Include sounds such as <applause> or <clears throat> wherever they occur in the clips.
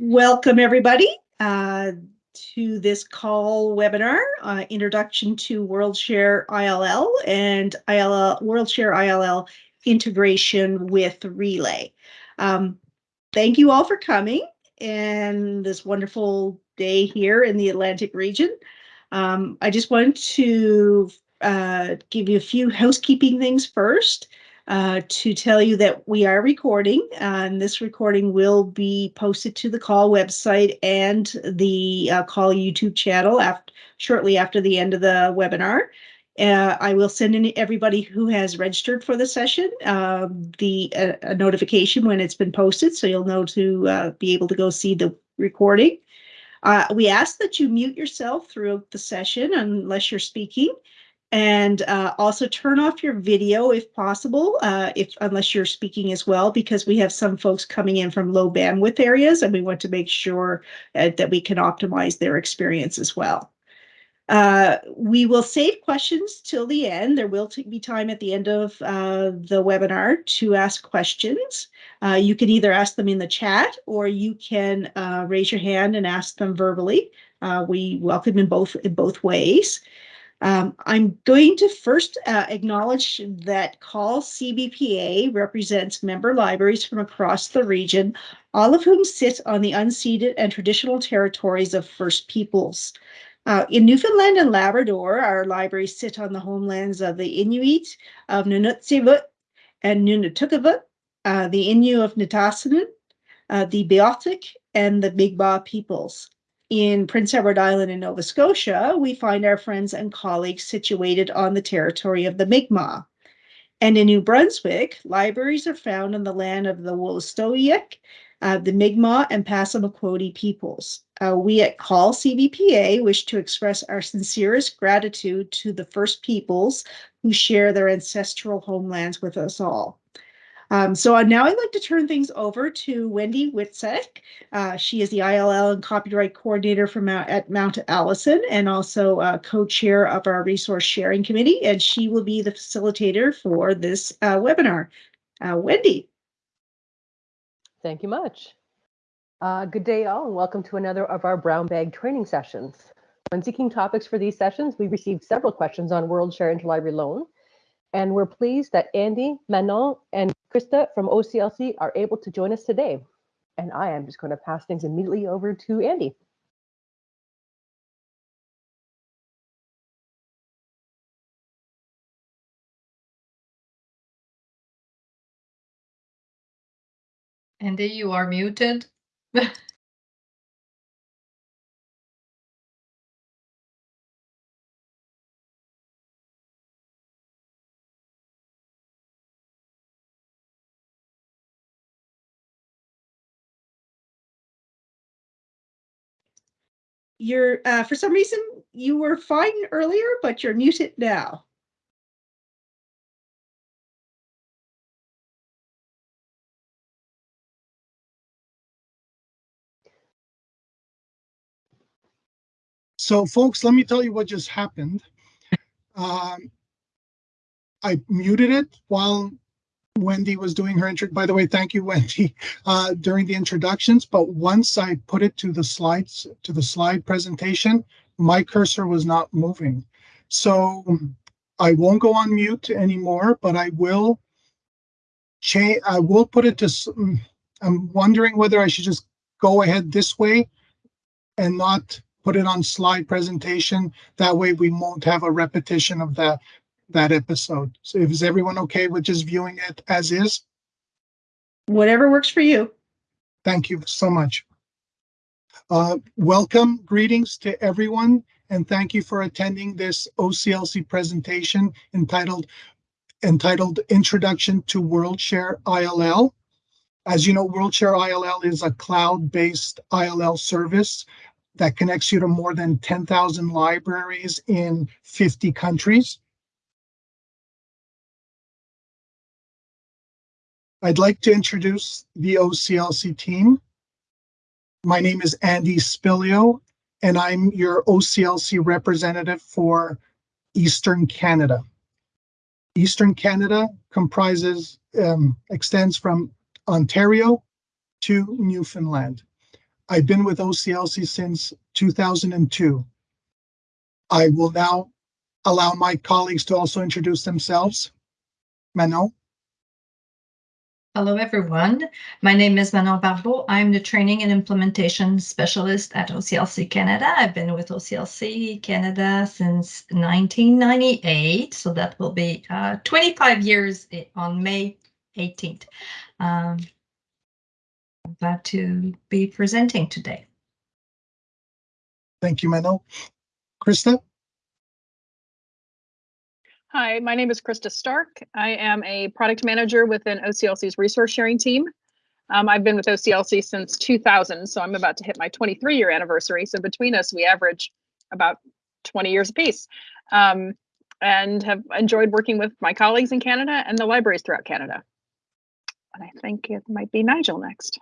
Welcome, everybody, uh, to this CAUL webinar, uh, Introduction to WorldShare ILL and ILL, WorldShare ILL integration with Relay. Um, thank you all for coming and this wonderful day here in the Atlantic region. Um, I just wanted to uh, give you a few housekeeping things first. Uh, to tell you that we are recording, and this recording will be posted to the CAUL website and the uh, CAUL YouTube channel after, shortly after the end of the webinar. Uh, I will send in everybody who has registered for the session um, the uh, a notification when it's been posted, so you'll know to be able to go see the recording. we ask that you mute yourself throughout the session unless you're speaking and uh, also turn off your video if possible, uh, if unless you're speaking as well, because we have some folks coming in from low bandwidth areas and we want to make sure uh, that we can optimize their experience as well. Uh, we will save questions till the end. There will be time at the end of uh, the webinar to ask questions. Uh, you can either ask them in the chat or you can raise your hand and ask them verbally. we welcome in both in both ways. Um, I'm going to first uh, acknowledge that CAUL CBPA represents member libraries from across the region, all of whom sit on the unceded and traditional territories of First Peoples. Uh, in Newfoundland and Labrador, our libraries sit on the homelands of the Inuit of Nunatsiavut and Nunatukavut, uh, the Innu of Nitassinan, uh, the Beothuk, and the Mi'kmaq peoples. In Prince Edward Island in Nova Scotia, we find our friends and colleagues situated on the territory of the Mi'kmaq. And in New Brunswick, libraries are found on the land of the Wolastoqiyik, uh, the Mi'kmaq, and Passamaquoddy peoples. Uh, we at CAUL CBPA wish to express our sincerest gratitude to the First Peoples who share their ancestral homelands with us all. Um, so now I'd like to turn things over to Wendy Witzek. Uh, she is the ILL and copyright coordinator from at Mount Allison and also uh, co-chair of our resource sharing committee, and she will be the facilitator for this uh, webinar. Uh, Wendy. Thank you much. Uh, good day all and welcome to another of our brown bag training sessions. When seeking topics for these sessions, we received several questions on WorldShare Interlibrary Loan, and we're pleased that Andy, Manon, and Krista from OCLC are able to join us today. And I am just going to pass things immediately over to Andy. Andy, you are muted. <laughs> you're uh, for some reason you were fine earlier, but you're muted now. So folks, let me tell you what just happened. Um, I muted it while Wendy was doing her intro. By the way, thank you, Wendy, <laughs> uh, during the introductions. But once I put it to the slides, to the slide presentation, my cursor was not moving. So I won't go on mute anymore, but I will change. I will put it to. Mm, I'm wondering whether I should just go ahead this way and not put it on slide presentation. That way we won't have a repetition of that that episode. So is everyone okay with just viewing it as is? Whatever works for you. Thank you so much. Uh, welcome, greetings to everyone, and thank you for attending this OCLC presentation entitled entitled Introduction to WorldShare ILL. As you know, WorldShare ILL is a cloud-based ILL service that connects you to more than 10,000 libraries in 50 countries. I'd like to introduce the OCLC team. My name is Andy Spilio, and I'm your OCLC representative for Eastern Canada. Eastern Canada comprises, um, extends from Ontario to Newfoundland. I've been with OCLC since 2002. I will now allow my colleagues to also introduce themselves. Manon, Hello, everyone. My name is Manon Barbeau. I'm the Training and Implementation Specialist at OCLC Canada. I've been with OCLC Canada since 1998, so that will be uh, 25 years on May 18th. Um, I'm glad to be presenting today. thank you, Manon. Krista, Hi, my name is Krista Stark. I am a product manager within OCLC's resource sharing team. Um, I've been with OCLC since 2000, so I'm about to hit my 23 year anniversary. So between us, we average about 20 years apiece. Um, and have enjoyed working with my colleagues in Canada and the libraries throughout Canada. And I think it might be Nigel next.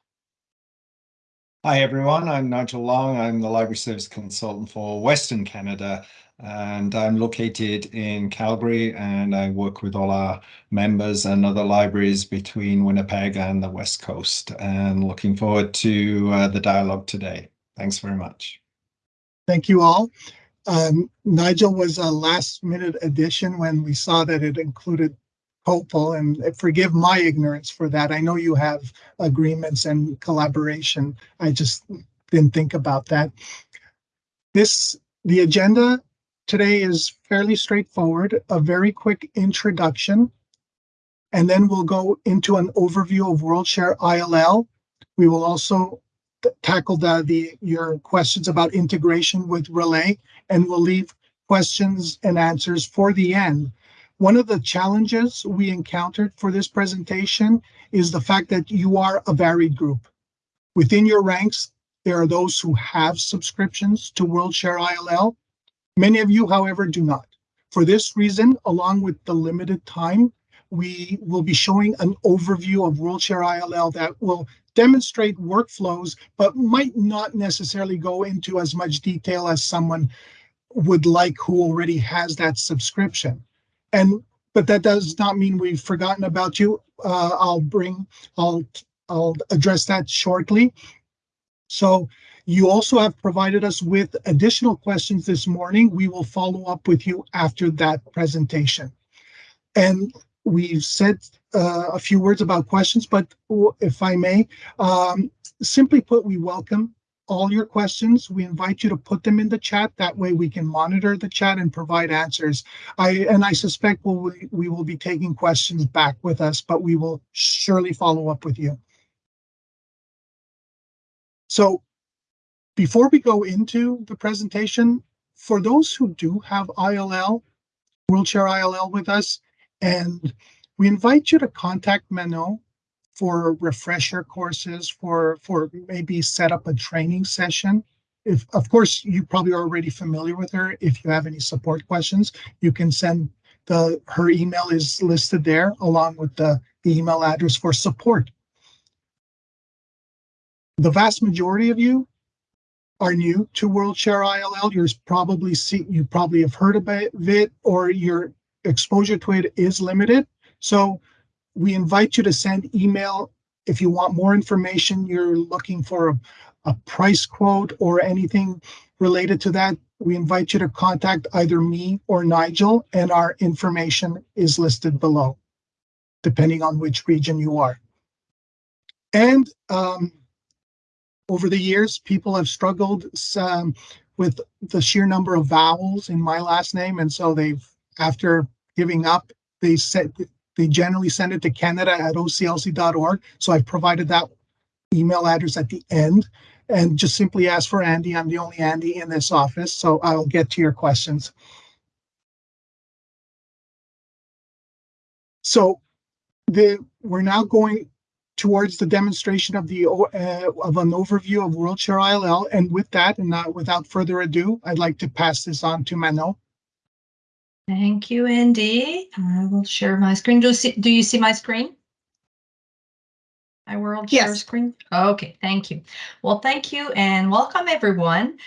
Hi everyone, I'm Nigel Long. I'm the Library Service Consultant for Western Canada and I'm located in Calgary and I work with all our members and other libraries between Winnipeg and the West Coast and looking forward to uh, the dialogue today. Thanks very much. thank you all. Um, Nigel was a last minute addition when we saw that it included COPPUL and forgive my ignorance for that. I know you have agreements and collaboration. I just didn't think about that. This, the agenda today is fairly straightforward, a very quick introduction. And then we'll go into an overview of WorldShare ILL. We will also tackle the, the, your questions about integration with Relay, and we'll leave questions and answers for the end. One of the challenges we encountered for this presentation is the fact that you are a varied group. Within your ranks, there are those who have subscriptions to WorldShare ILL. Many of you, however, do not. For this reason, along with the limited time, we will be showing an overview of WorldShare ILL that will demonstrate workflows, but might not necessarily go into as much detail as someone would like who already has that subscription. And but that does not mean we've forgotten about you. Uh, I'll bring, I'll, I'll address that shortly. So you also have provided us with additional questions this morning. We will follow up with you after that presentation. And we've said uh, a few words about questions, but if I may, um, simply put, we welcome all your questions. We invite you to put them in the chat. That way we can monitor the chat and provide answers. I and I suspect we'll, we will be taking questions back with us, but we will surely follow up with you. So before we go into the presentation, for those who do have ILL, WorldShare ILL with us, and we invite you to contact Manon for refresher courses, for for maybe set up a training session. If of course you probably are already familiar with her. If you have any support questions, you can send the her email is listed there along with the, the email address for support. The vast majority of you are new to WorldShare ILL. You're probably see you probably have heard about it or your exposure to it is limited. So we invite you to send email if you want more information, you're looking for a, a price quote or anything related to that. We invite you to contact either me or Nigel, and our information is listed below, depending on which region you are. And um, over the years, people have struggled um, with the sheer number of vowels in my last name, and so they've, after giving up, they said they generally send it to Canada at oclc.org. So I've provided that email address at the end and just simply ask for Andy. I'm the only Andy in this office, so I'll get to your questions. So the we're now going towards the demonstration of the uh, of an overview of WorldShare ILL. And with that, and uh, without further ado, I'd like to pass this on to Manon. Thank you, Andy. I will share my screen. Do you see, do you see my screen? My world share Yes. screen? Okay, thank you. Well, thank you and welcome everyone.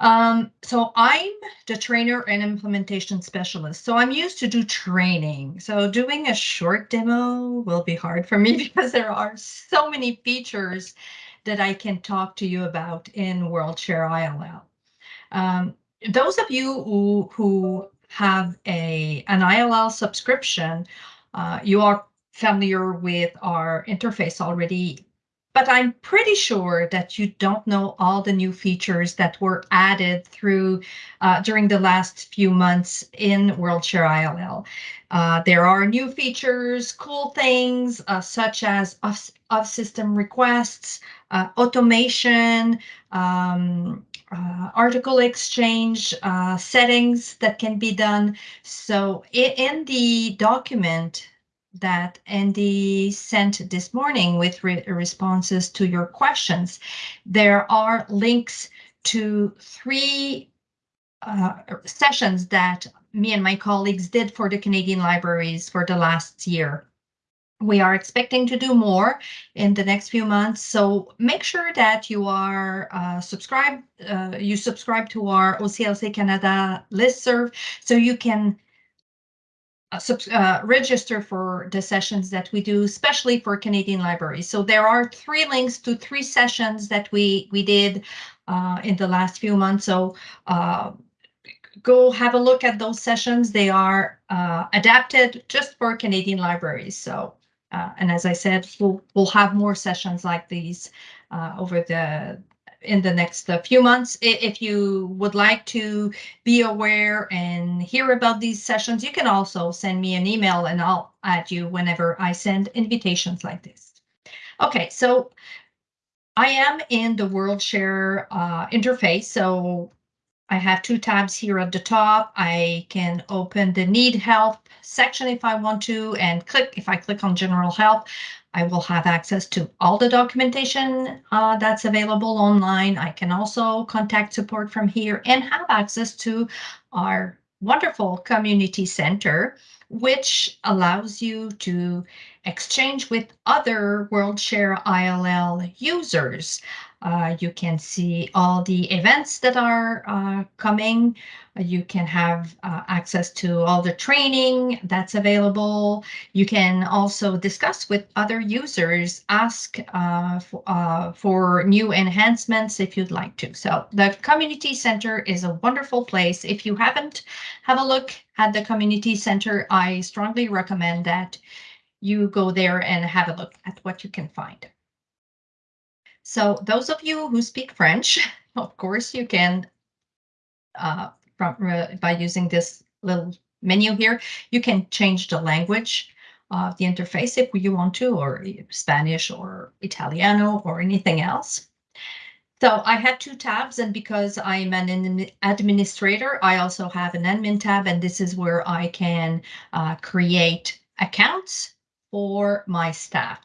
Um, so I'm the trainer and implementation specialist. So I'm used to do training. So doing a short demo will be hard for me <laughs> because there are so many features that I can talk to you about in WorldShare ILL. Um, those of you who, who have a an ILL subscription, uh, you are familiar with our interface already, but I'm pretty sure that you don't know all the new features that were added through uh, during the last few months in WorldShare ILL. Uh, there are new features, cool things uh, such as of, of system requests, uh, automation, um, uh, article exchange uh, settings that can be done. So in, the document that Andy sent this morning with re responses to your questions, there are links to three uh, sessions that me and my colleagues did for the Canadian libraries for the last year. We are expecting to do more in the next few months, so make sure that you are uh, subscribed, uh, you subscribe to our OCLC Canada listserv so you can uh, uh, register for the sessions that we do, especially for Canadian libraries. So there are three links to three sessions that we we did uh, in the last few months. So uh, go have a look at those sessions. They are uh, adapted just for Canadian libraries. So uh, and as I said, we'll we'll have more sessions like these over the in the next uh, few months. If you would like to be aware and hear about these sessions, you can also send me an email and I'll add you whenever I send invitations like this. Okay, so I am in the WorldShare uh, interface. So I have two tabs here at the top. I can open the need help section if I want to and click, if I click on general help, I will have access to all the documentation uh, that's available online. I can also contact support from here and have access to our wonderful community center, which allows you to exchange with other WorldShare ILL users. Uh, you can see all the events that are uh, coming. You can have uh, access to all the training that's available. You can also discuss with other users, ask uh, for, uh, for new enhancements if you'd like to. So the community center is a wonderful place. If you haven't have a look at the community center, I strongly recommend that you go there and have a look at what you can find. So those of you who speak French, <laughs> of course, you can, uh, from, uh, by using this little menu here, you can change the language of the interface if you want to, or Spanish or Italiano or anything else. So I have two tabs, and because I'm an administrator, I also have an admin tab, and this is where I can uh, create accounts for my staff.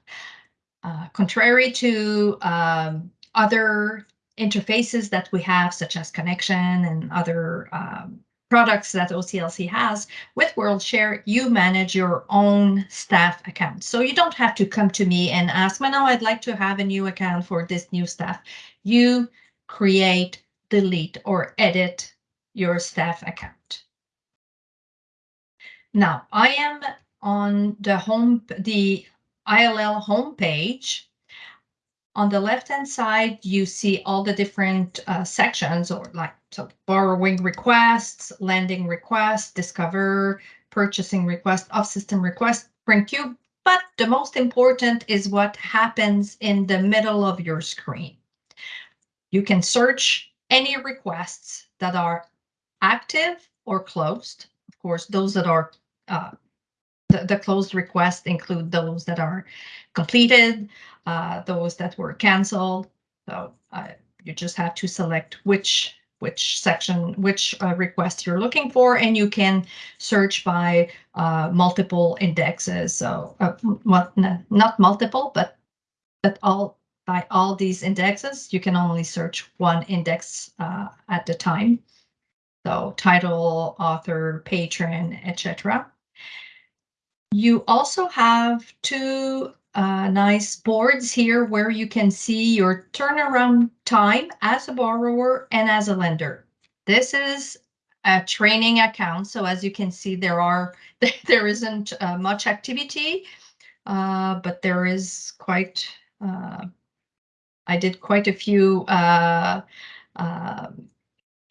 Uh, contrary to um, other interfaces that we have, such as Connexion and other um, products that OCLC has, with WorldShare, you manage your own staff account. So you don't have to come to me and ask, well, no, I'd like to have a new account for this new staff. You create, delete, or edit your staff account. Now, I am on the home, the ILL homepage. On the left-hand side, you see all the different uh, sections or like so borrowing requests, lending requests, discover, purchasing request, off-system request, print queue. But the most important is what happens in the middle of your screen. You can search any requests that are active or closed. Of course, those that are uh, the, the closed requests include those that are completed, uh, those that were canceled. So uh, you just have to select which which section, which uh, request you're looking for, and you can search by uh, multiple indexes. So, uh, well, not multiple, but but all by all these indexes, you can only search one index uh, at a time. So title, author, patron, etc. You also have two uh, nice boards here where you can see your turnaround time as a borrower and as a lender. This is a training account. So as you can see, there are <laughs> there isn't uh, much activity, uh, but there is quite uh, I did quite a few uh, uh,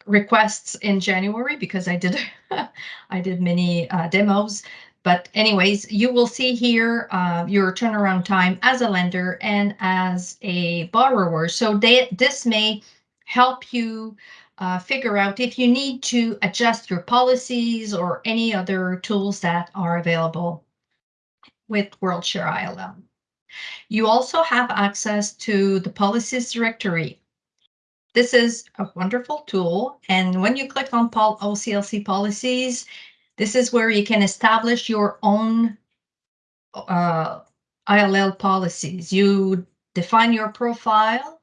requests in January because I did <laughs> I did many uh, demos. But anyways, you will see here uh, your turnaround time as a lender and as a borrower. So they, this may help you uh, figure out if you need to adjust your policies or any other tools that are available with WorldShare ILL. You also have access to the policies directory. This is a wonderful tool. And when you click on OCLC policies, this is where you can establish your own uh, ILL policies. You define your profile.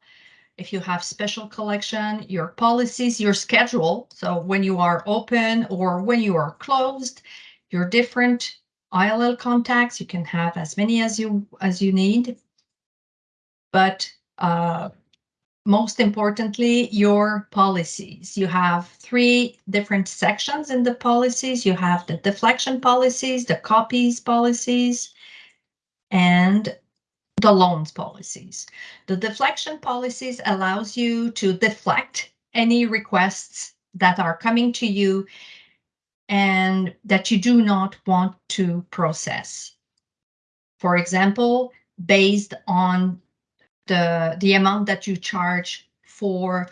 If you have special collection, your policies, your schedule. So when you are open or when you are closed, your different ILL contacts, you can have as many as you as you need. But uh, most importantly, your policies. You have three different sections in the policies. You have the deflection policies, the copies policies, and the loans policies. The deflection policies allows you to deflect any requests that are coming to you and that you do not want to process. For example, based on the, the amount that you charge for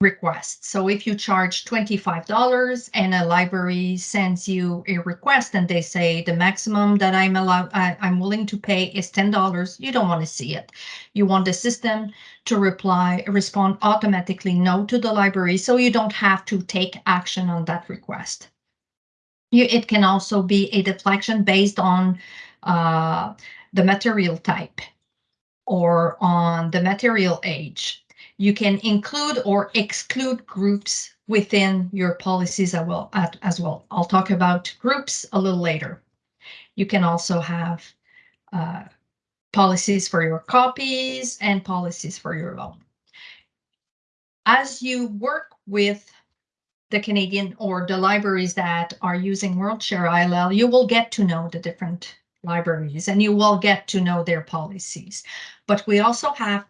requests. So if you charge $25 and a library sends you a request and they say the maximum that I'm allowed, I, I'm willing to pay is $10, you don't want to see it. You want the system to reply, respond automatically no to the library so you don't have to take action on that request. You, it can also be a deflection based on uh, the material type or on the material age. You can include or exclude groups within your policies as well. As well. I'll talk about groups a little later. You can also have uh, policies for your copies and policies for your loan. As you work with the Canadian or the libraries that are using WorldShare ILL, you will get to know the different libraries and you will get to know their policies. But we also have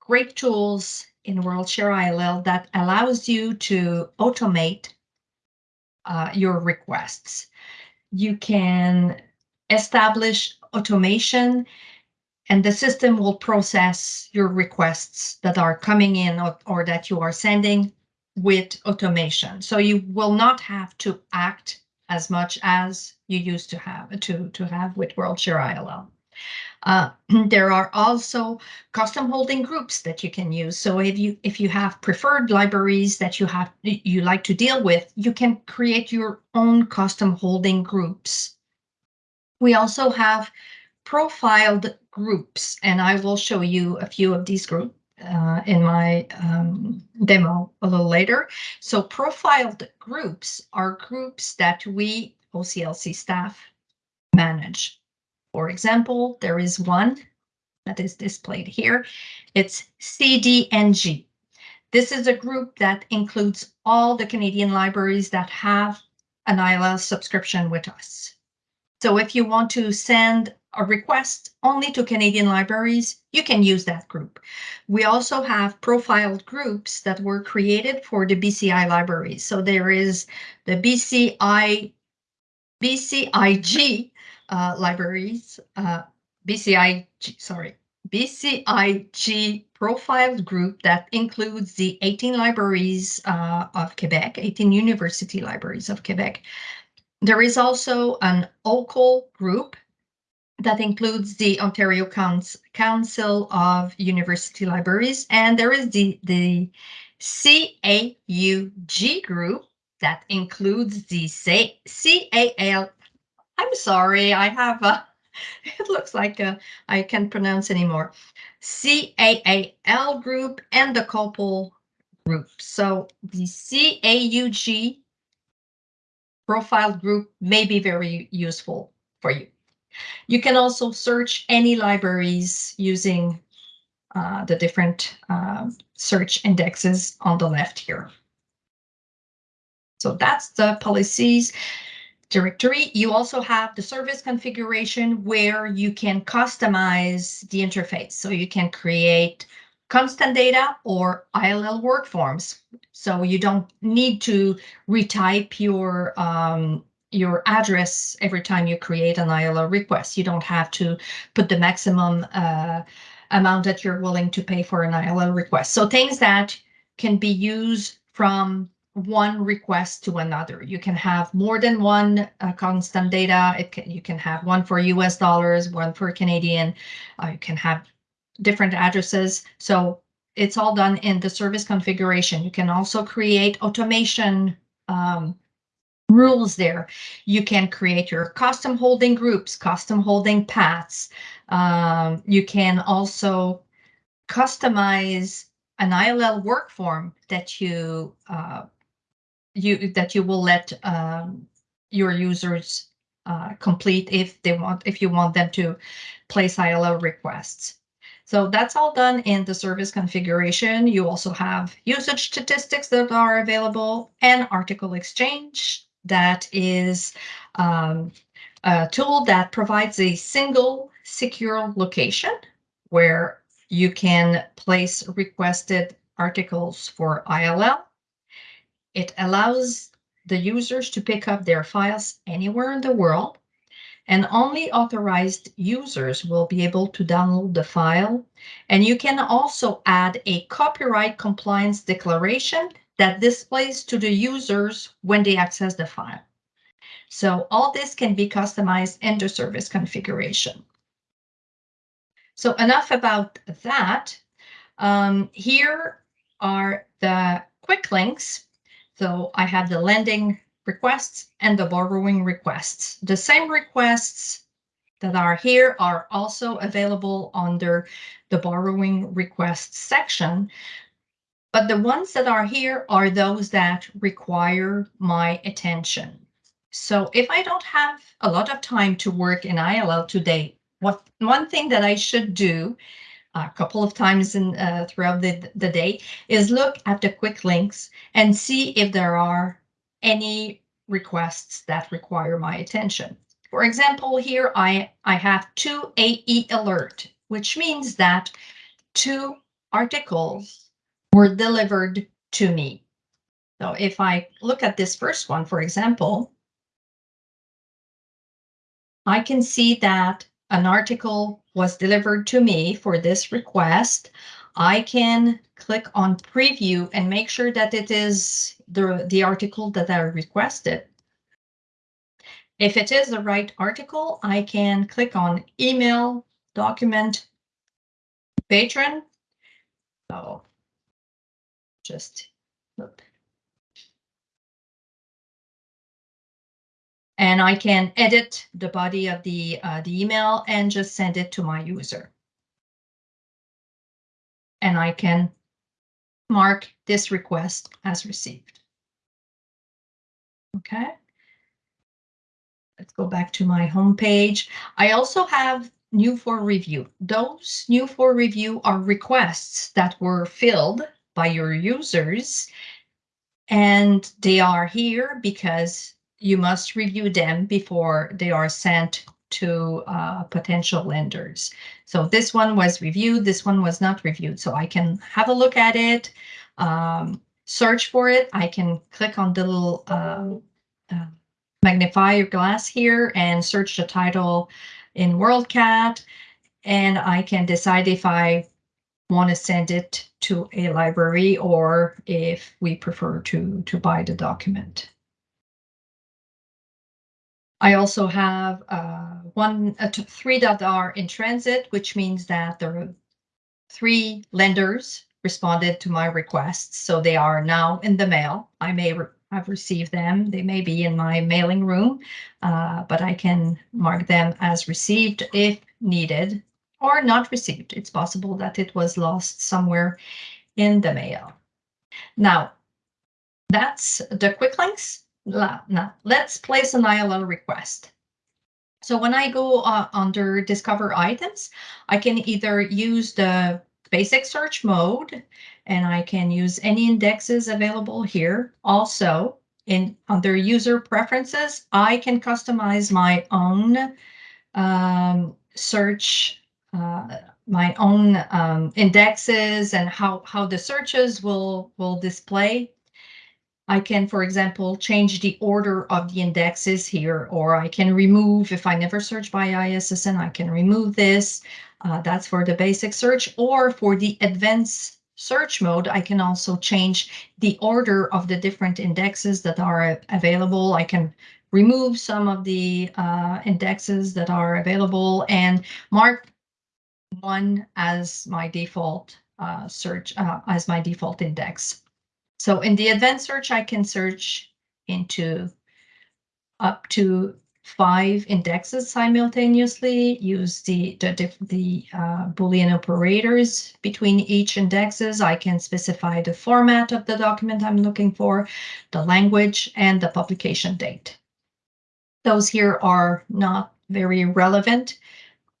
great tools in WorldShare ILL that allows you to automate uh, your requests. You can establish automation and the system will process your requests that are coming in or, or that you are sending with automation. So you will not have to act as much as you used to have to, to have with WorldShare ILL. Uh, <clears throat> there are also custom holding groups that you can use. So if you if you have preferred libraries that you have you like to deal with, you can create your own custom holding groups. We also have profiled groups, and I will show you a few of these groups uh, in my um, demo a little later. So profiled groups are groups that we OCLC staff manage. For example, there is one that is displayed here. It's CDNG. This is a group that includes all the Canadian libraries that have an ILL subscription with us. So if you want to send a request only to Canadian libraries, you can use that group. We also have profiled groups that were created for the BCI libraries. So there is the BCI, BCIG uh, libraries, uh, BCIG, sorry, BCIG profiled group that includes the 18 libraries uh, of Quebec, 18 university libraries of Quebec. There is also an OCUL group that includes the Ontario Council of University Libraries, and there is the, the CAUG group that includes the CAL. I'm sorry, I have a, <laughs> it looks like a, I can't pronounce anymore. CAAL group and the COPPUL group. So the CAUG profile group may be very useful for you. You can also search any libraries using uh, the different uh, search indexes on the left here. So that's the policies. directory. You also have the service configuration where you can customize the interface. So you can create constant data or ILL work forms. So you don't need to retype your um, your address every time you create an ILL request. You don't have to put the maximum uh, amount that you're willing to pay for an ILL request. So things that can be used from one request to another. You can have more than one uh, constant data. Can, you can have one for US dollars, one for Canadian. Uh, you can have different addresses. So it's all done in the service configuration. You can also create automation um, rules there. You can create your custom holding groups, custom holding paths. Um, you can also customize an ILL work form that you uh, you that you will let um, your users uh, complete if they want if you want them to place ILL requests. So that's all done in the service configuration. You also have usage statistics that are available and article exchange that is um, a tool that provides a single secure location where you can place requested articles for ILL. It allows the users to pick up their files anywhere in the world and only authorized users will be able to download the file. And you can also add a copyright compliance declaration that displays to the users when they access the file. So all this can be customized in the service configuration. So enough about that. Um, here are the quick links. So I have the lending requests and the borrowing requests. The same requests that are here are also available under the borrowing requests section. But the ones that are here are those that require my attention. So if I don't have a lot of time to work in ILL today, what one thing that I should do a couple of times in uh, throughout the, the day is look at the quick links and see if there are any requests that require my attention. For example, here I, I have two AE alert, which means that two articles were delivered to me. So if I look at this first one, for example, I can see that an article was delivered to me for this request. I can click on preview and make sure that it is the, the article that I requested. If it is the right article, I can click on email, document, patron. So just. And I can edit the body of the, uh, the email and just send it to my user. And I can mark this request as received. Okay. Let's go back to my home page. I also have new for review. Those new for review are requests that were filled by your users. And they are here because you must review them before they are sent to uh, potential lenders. So this one was reviewed, this one was not reviewed. So I can have a look at it, um, search for it. I can click on the little uh, uh, magnify glass here and search the title in WorldCat. And I can decide if I want to send it to a library or if we prefer to, to buy the document. I also have uh, one, uh, three that are in transit, which means that there are three lenders responded to my requests. So they are now in the mail. I may re have received them. They may be in my mailing room, uh, but I can mark them as received if needed or not received. It's possible that it was lost somewhere in the mail. Now, that's the quick links. Now, let's place an ILL request. So when I go uh, under discover items, I can either use the basic search mode and I can use any indexes available here. Also, in under user preferences, I can customize my own um, search, my own um, indexes and how, how the searches will, will display. I can, for example, change the order of the indexes here, or I can remove, if I never search by ISSN, I can remove this. Uh, that's for the basic search, or for the advanced search mode, I can also change the order of the different indexes that are available. I can remove some of the uh, indexes that are available and mark one as my default uh, search, uh, as my default index. So in the advanced search, I can search into up to five indexes simultaneously, use the, the, the uh, Boolean operators between each indexes. I can specify the format of the document I'm looking for, the language, and the publication date. Those here are not very relevant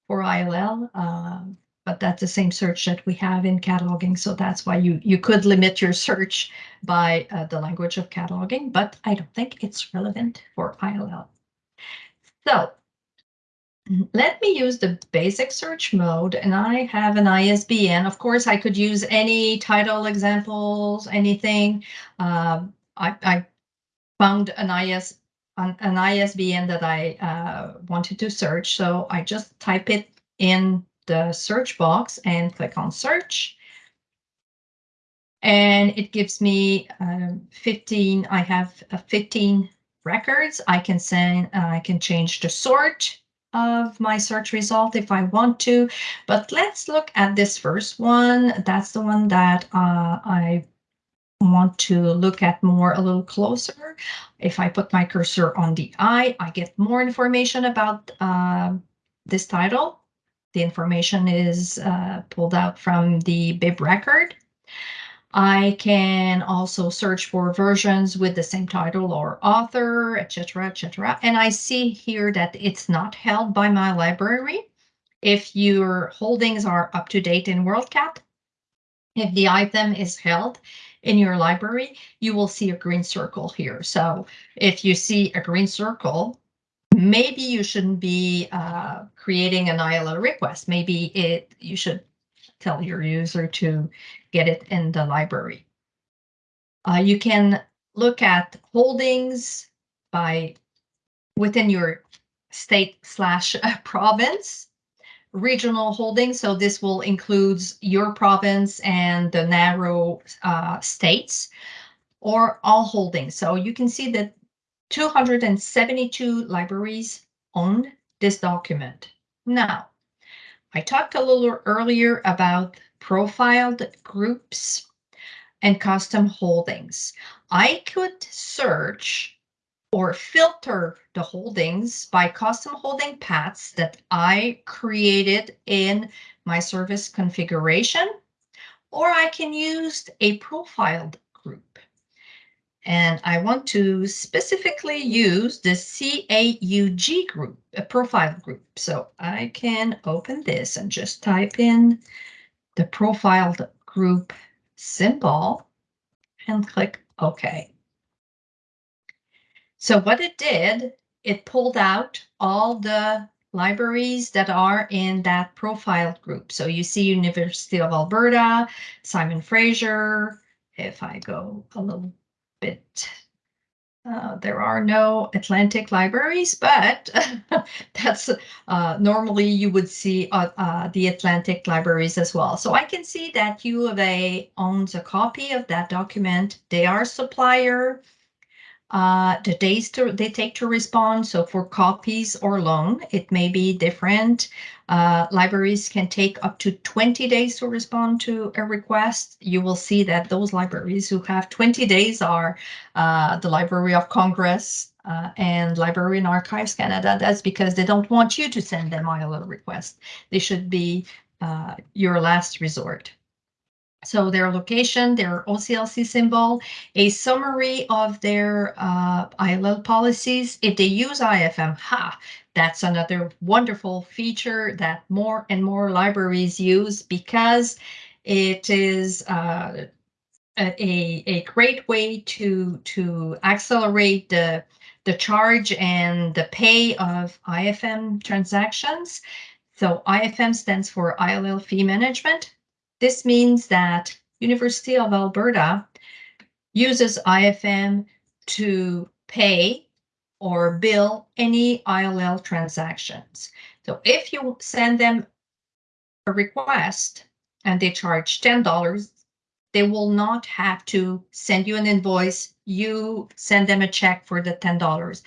for ILL. Uh, but that's the same search that we have in cataloging. So that's why you, you could limit your search by uh, the language of cataloging, but I don't think it's relevant for ILL. So let me use the basic search mode and I have an ISBN. Of course, I could use any title examples, anything. Uh, I, I, found an, IS, an, an ISBN that I uh, wanted to search. So I just type it in the search box and click on search. And it gives me um, 15, I have uh, 15 records. I can send, uh, I can change the sort of my search result if I want to, but let's look at this first one. That's the one that uh, I want to look at more a little closer. If I put my cursor on the I, I get more information about uh, this title. The information is uh, pulled out from the bib record. I can also search for versions with the same title or author, etc., etc. And I see here that it's not held by my library. If your holdings are up to date in WorldCat, if the item is held in your library, you will see a green circle here. So if you see a green circle, maybe you shouldn't be uh, creating an ILL request. Maybe it you should tell your user to get it in the library. Uh, you can look at holdings by within your state slash <laughs> province regional holdings. So this will include your province and the narrow uh, states or all holdings. So you can see that 272 libraries own this document. Now, I talked a little earlier about profiled groups and custom holdings. I could search or filter the holdings by custom holding paths that I created in my service configuration, or I can use a profiled group. And I want to specifically use the CAUG group, a profile group. So I can open this and just type in the profiled group symbol and click OK. So what it did, it pulled out all the libraries that are in that profiled group. So you see University of Alberta, Simon Fraser. If I go a little bit. Uh, there are no Atlantic libraries, but <laughs> that's uh, normally you would see uh, uh, the Atlantic libraries as well. So I can see that U of A owns a copy of that document. They are supplier uh, the days to, they take to respond. So for copies or loan, it may be different. Uh, libraries can take up to 20 days to respond to a request. You will see that those libraries who have 20 days are uh, the Library of Congress uh, and Library and Archives Canada. That's because they don't want you to send them ILL request. They should be uh, your last resort. So their location, their OCLC symbol, a summary of their uh, ILL policies. If they use IFM, ha, that's another wonderful feature that more and more libraries use because it is uh, a, a, great way to, to accelerate the, the charge and the pay of IFM transactions. So IFM stands for ILL fee management. This means that University of Alberta uses IFM to pay or bill any ILL transactions. So if you send them a request and they charge ten dollars, they will not have to send you an invoice. You send them a check for the ten dollars.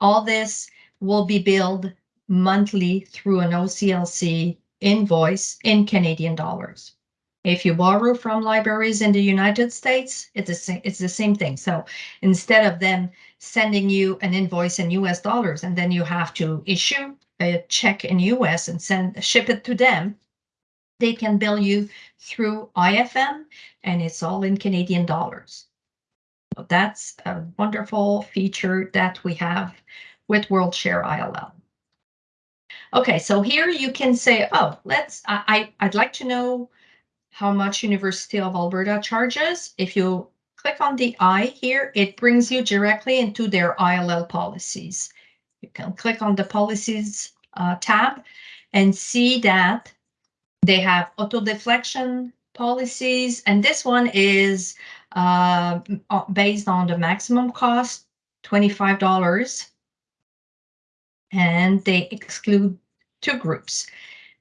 All this will be billed monthly through an OCLC invoice in Canadian dollars. If you borrow from libraries in the United States, it's the same, it's the same thing. So instead of them sending you an invoice in US dollars and then you have to issue a check in US and send ship it to them, they can bill you through IFM and it's all in Canadian dollars. So that's a wonderful feature that we have with WorldShare ILL. Okay, so here you can say, oh, let's, I, I, I'd like to know how much University of Alberta charges. If you click on the I here, it brings you directly into their ILL policies. You can click on the policies uh, tab and see that they have auto deflection policies, and this one is uh, based on the maximum cost, $25. And they exclude two groups.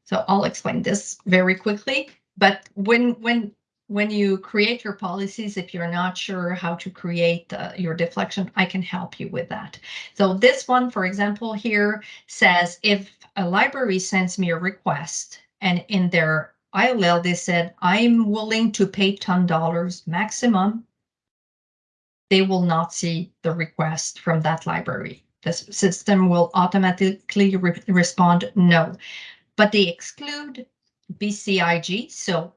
So I'll explain this very quickly. But when when when you create your policies, if you're not sure how to create uh, your deflection, I can help you with that. So this one, for example, here says if a library sends me a request and in their ILL, they said, I'm willing to pay $10 maximum, they will not see the request from that library. The system will automatically re respond no, but they exclude BCIG, so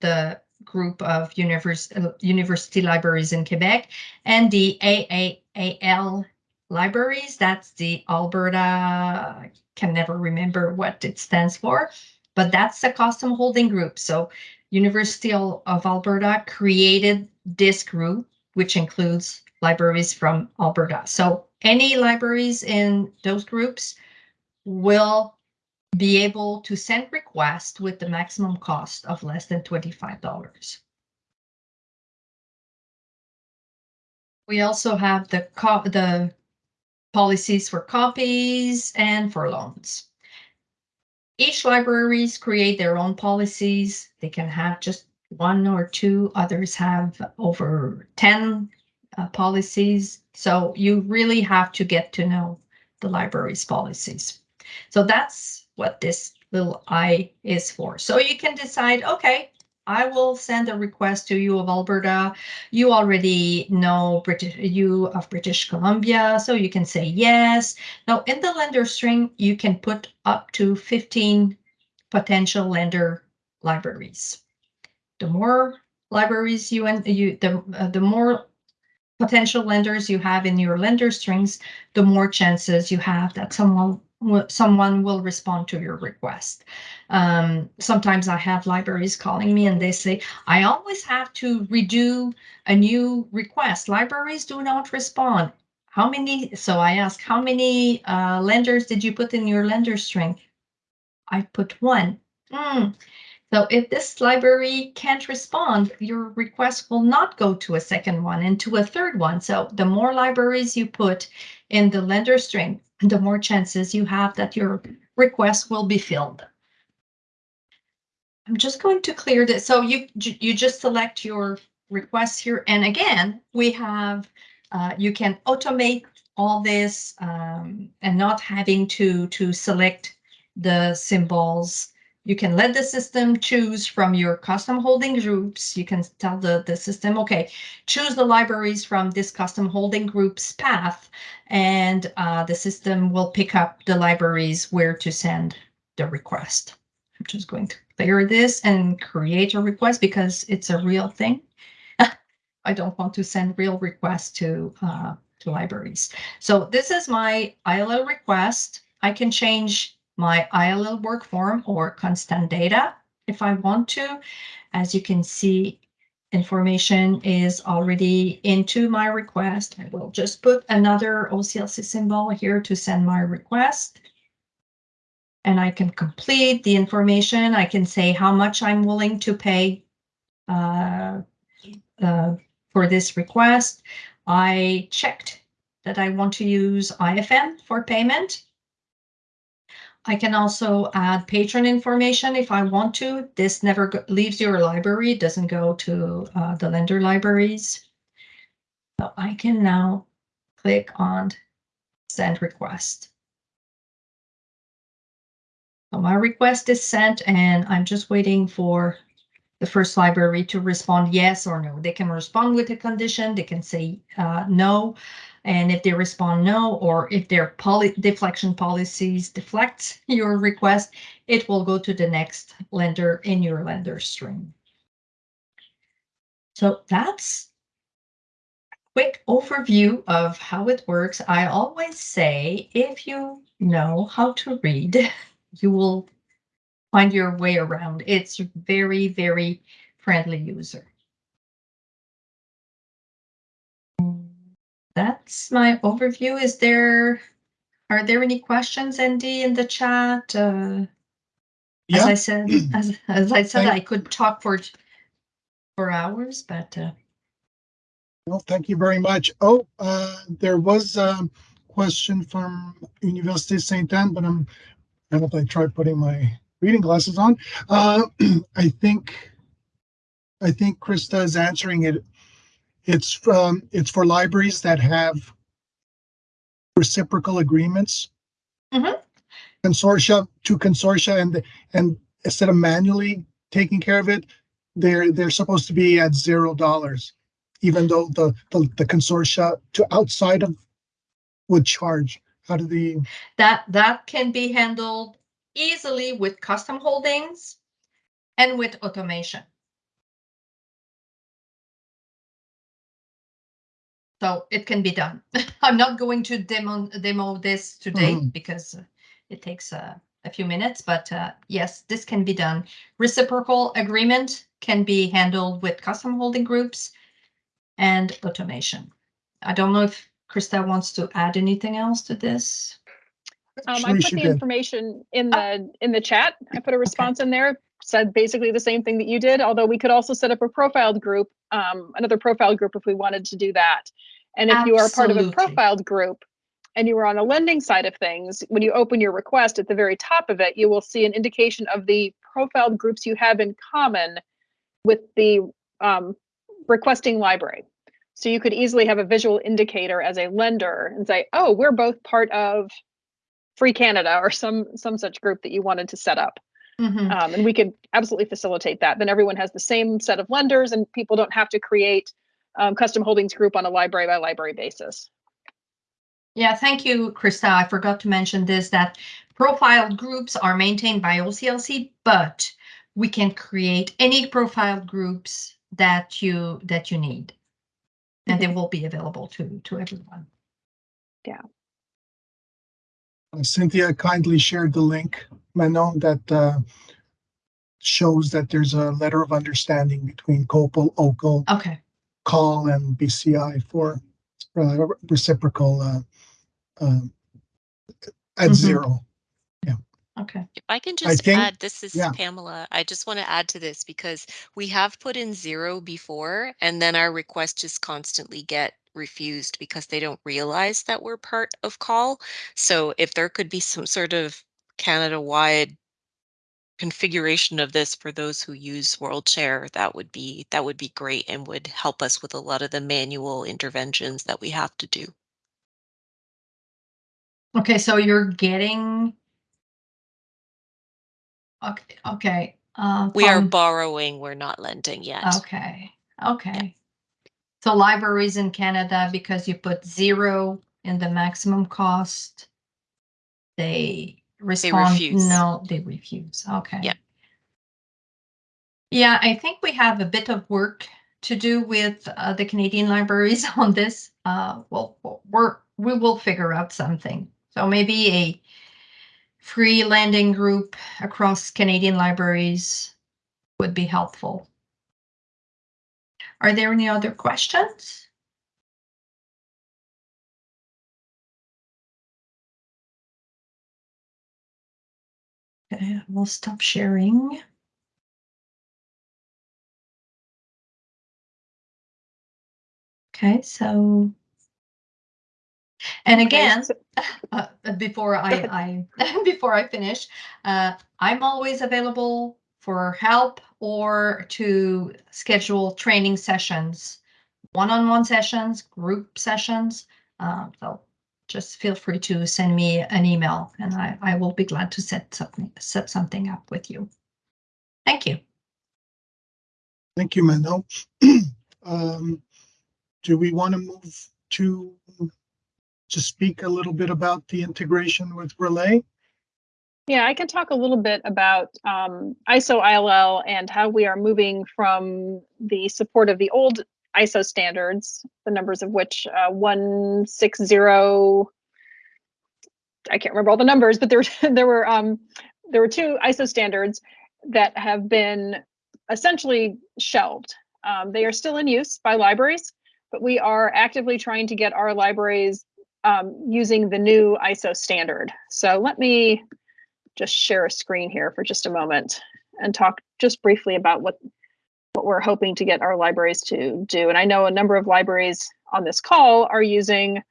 the group of univers uh, university libraries in Quebec, and the AAAL libraries, that's the Alberta, I can never remember what it stands for, but that's the custom holding group. So University of Alberta created this group, which includes libraries from Alberta. So any libraries in those groups will be able to send requests with the maximum cost of less than $25. We also have the, the policies for copies and for loans. Each libraries create their own policies. They can have just one or two, others have over 10 uh, policies. So you really have to get to know the library's policies. So that's what this little I is for. So you can decide, okay, I will send a request to you of Alberta. You already know British you of British Columbia, so you can say yes. Now in the lender string, you can put up to 15 potential lender libraries. The more libraries you and you the uh, the more potential lenders you have in your lender strings, the more chances you have that someone someone will respond to your request. Um, sometimes I have libraries calling me and they say, I always have to redo a new request. Libraries do not respond. How many, so I ask, how many uh, lenders did you put in your lender string? I put one. Mm. So if this library can't respond, your request will not go to a second one and to a third one. So the more libraries you put in the lender string, the more chances you have that your request will be filled. I'm just going to clear this. So you, you just select your requests here. And again, we have, uh, you can automate all this um, and not having to, to select the symbols you can let the system choose from your custom holding groups. You can tell the, the system, okay, choose the libraries from this custom holding groups path, and uh, the system will pick up the libraries where to send the request. I'm just going to clear this and create a request because it's a real thing. <laughs> I don't want to send real requests to, uh, to libraries. So this is my ILL request. I can change my ILL work form or constant data if I want to. As you can see information is already into my request. I will just put another OCLC symbol here to send my request. And I can complete the information. I can say how much I'm willing to pay uh, uh, for this request. I checked that I want to use IFM for payment. I can also add patron information if I want to. This never leaves your library, doesn't go to uh, the lender libraries. So I can now click on send request. So my request is sent and I'm just waiting for the first library to respond yes or no. They can respond with a condition, they can say uh, no. And if they respond no, or if their poly deflection policies deflect <laughs> your request, it will go to the next lender in your lender string. So that's a quick overview of how it works. I always say, if you know how to read, <laughs> you will find your way around. It's very, very friendly user. That's my overview. Is there, are there any questions, Andy, in the chat? Uh, as I said, <clears throat> as, as I said, Thank- I could talk for for hours, but uh, well, thank you very much. Oh, uh, there was a question from Université Saint Anne, but I'm, I hope I try putting my reading glasses on. Uh, <clears throat> I think, I think Krista is answering it. It's from, it's for libraries that have reciprocal agreements. Mhm. Consortia to consortia and, and instead of manually taking care of it, they're, they're supposed to be at zero dollars. Even though the, the, the consortia to outside of would charge. How do the, that that can be handled easily with custom holdings and with automation. So it can be done. <laughs> I'm not going to demo demo this today Mhm. because uh, it takes uh, a few minutes, but uh, yes, this can be done. Reciprocal agreement can be handled with custom holding groups and automation. I don't know if Krista wants to add anything else to this. Um, I put the information in the, in the chat. I put a response in there, said basically the same thing that you did, although we could also set up a profiled group, um, another profiled group if we wanted to do that. And if you are part of a profiled group and you are on the lending side of things, when you open your request at the very top of it, you will see an indication of the profiled groups you have in common with the um, requesting library. So you could easily have a visual indicator as a lender and say, oh, we're both part of Free Canada or some some such group that you wanted to set up. Mhm. Um, and we could absolutely facilitate that. Then everyone has the same set of lenders and people don't have to create um, custom holdings group on a library by library basis. Yeah, thank you, Krista. I forgot to mention this, that profiled groups are maintained by OCLC, but we can create any profiled groups that you, that you need. And they will be available to, to everyone. Cynthia kindly shared the link, Manon, that, uh, shows that there's a letter of understanding between COPPUL, OCUL, Okay, CAUL and BCI for uh, reciprocal, uh, um, at Mhm. zero. okay. If I can just think- add, this is yeah. Pamela. I just want to add to this because we have put in zero before and then our requests just constantly get refused because they don't realize that we're part of CAUL. So if there could be some sort of Canada-wide configuration of this for those who use WorldShare, that would be that would be great and would help us with a lot of the manual interventions that we have to do. Okay, so you're getting. Okay, okay. uh, We are borrowing, we're not lending yet. Okay, okay. So libraries in Canada, because you put zero in the maximum cost, they respond, refuse. no, they refuse, okay. Yeah. Yeah, I think we have a bit of work to do with uh, the Canadian <laughs> libraries on this. Uh, well, we're, we will figure out something. So maybe a free lending group across Canadian libraries would be helpful. Are there any other questions? Okay, we'll stop sharing. Okay, so. And again, <laughs> uh, uh, before I, I, <laughs> before I finish, uh, I'm always available for help or to schedule training sessions, one-on-one sessions, group sessions. Um, so just feel free to send me an email and I, I will be glad to set something, set something up with you. Thank you. Thank you, Manon. <clears throat> Um, do we want to move to to speak a little bit about the integration with Relay? Yeah, I can talk a little bit about um, ISO ILL and how we are moving from the support of the old ISO standards, the numbers of which uh, 160, I can't remember all the numbers, but there, <laughs> there were um, there were two ISO standards that have been essentially shelved. Um, they are still in use by libraries, but we are actively trying to get our libraries um, using the new ISO standard. So let me just share a screen here for just a moment and talk just briefly about what what we're hoping to get our libraries to do. And I know a number of libraries on this call are using